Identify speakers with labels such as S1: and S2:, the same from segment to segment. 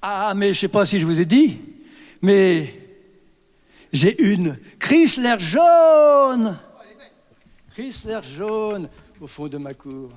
S1: Ah, mais je sais pas si je vous ai dit, mais j'ai une Chrysler jaune. Chrysler jaune au fond de ma cour.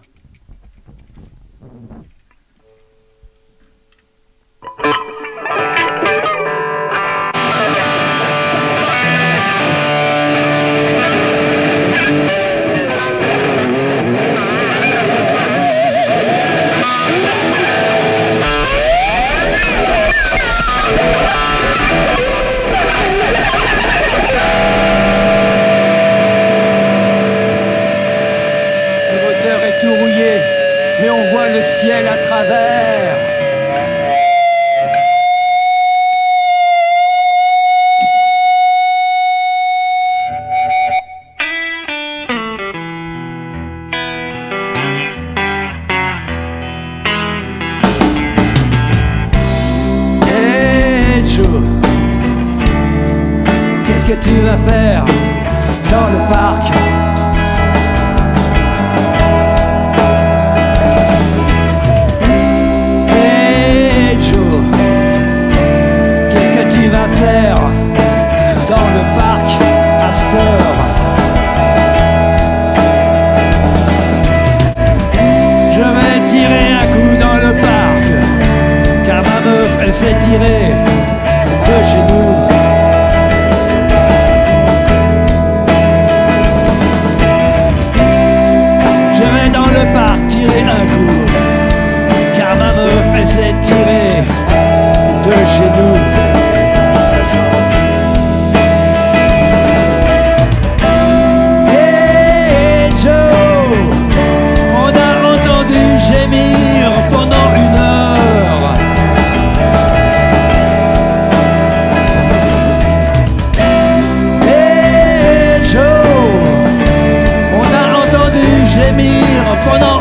S1: Ciel à travers. Qu'est-ce que tu vas faire dans le parc? Meuf 说到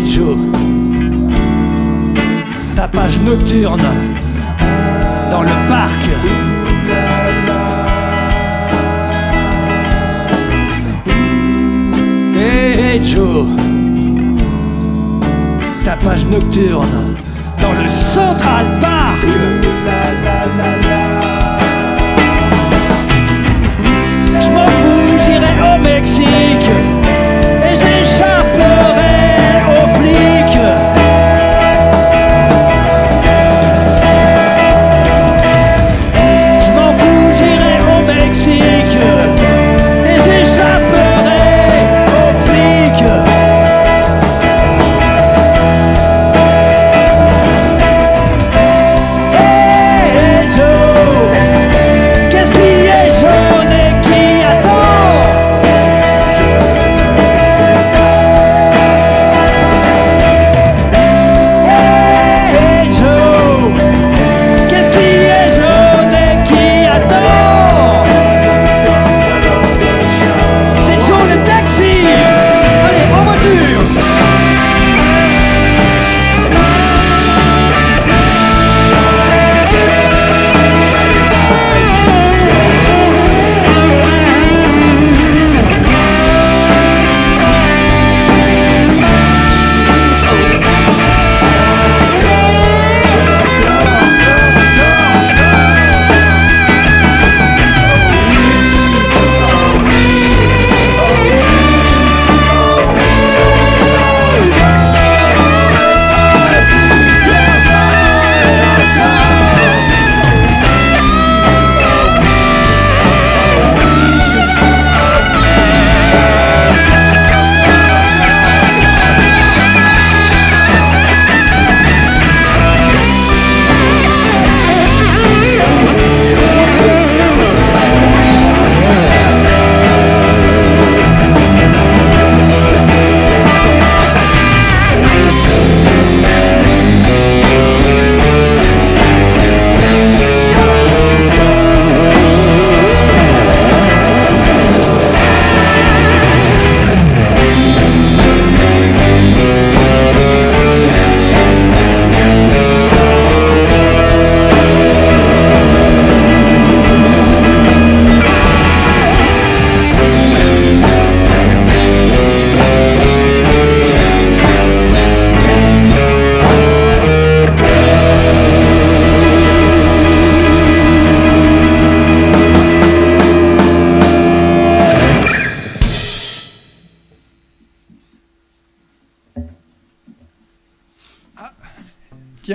S1: Hey, hey, Joe, ta page nocturne dans le parc. Hey, hey, Joe, ta page nocturne dans le Central Park. Je m'en fous, j'irai au Mexique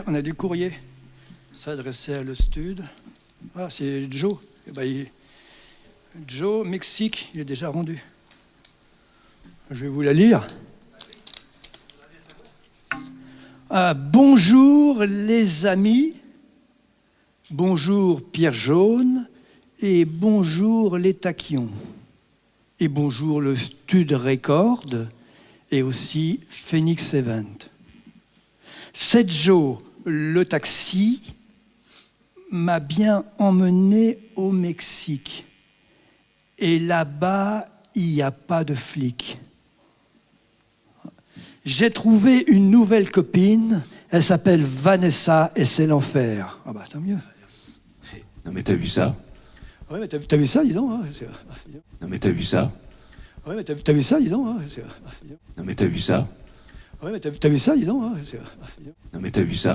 S1: On a du courrier. S'adresser à le stud. Ah, c'est Joe. Eh ben, Joe, Mexique, il est déjà rendu. Je vais vous la lire. Ah, bonjour les amis, bonjour Pierre Jaune et bonjour les taquions et bonjour le Stud Record et aussi Phoenix Event. Cette Joe, le taxi, m'a bien emmené au Mexique. Et là-bas, il n'y a pas de flics. J'ai trouvé une nouvelle copine, elle s'appelle Vanessa et c'est l'enfer. Ah bah tant mieux.
S2: Non mais t'as vu ça?
S1: Ouais, mais t'as vu ça, dis donc. hein,
S2: Non mais t'as vu ça?
S1: Ouais, mais t'as vu ça, dis donc. hein,
S2: Non mais t'as vu ça?
S1: Ouais, mais t'as vu ça, dis donc. hein,
S2: Non mais t'as vu ça